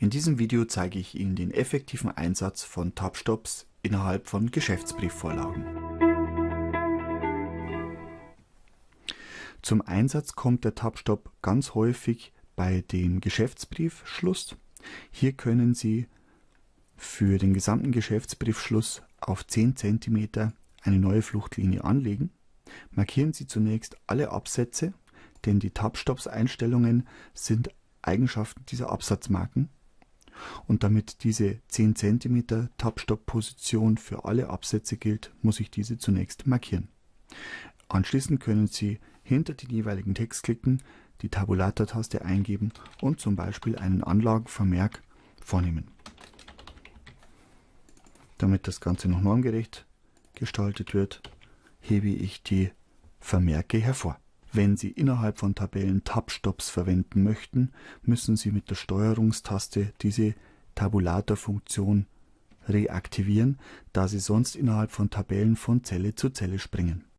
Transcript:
In diesem Video zeige ich Ihnen den effektiven Einsatz von Tabstops innerhalb von Geschäftsbriefvorlagen. Zum Einsatz kommt der Tabstop ganz häufig bei dem Geschäftsbriefschluss. Hier können Sie für den gesamten Geschäftsbriefschluss auf 10 cm eine neue Fluchtlinie anlegen. Markieren Sie zunächst alle Absätze, denn die Tabstops-Einstellungen sind Eigenschaften dieser Absatzmarken. Und damit diese 10 cm Tab-Stop-Position für alle Absätze gilt, muss ich diese zunächst markieren. Anschließend können Sie hinter den jeweiligen Text klicken, die Tabulator-Taste eingeben und zum Beispiel einen Anlagenvermerk vornehmen. Damit das Ganze noch normgerecht gestaltet wird, hebe ich die Vermerke hervor. Wenn Sie innerhalb von Tabellen Tab-Stops verwenden möchten, müssen Sie mit der Steuerungstaste diese Tabulator-Funktion reaktivieren, da Sie sonst innerhalb von Tabellen von Zelle zu Zelle springen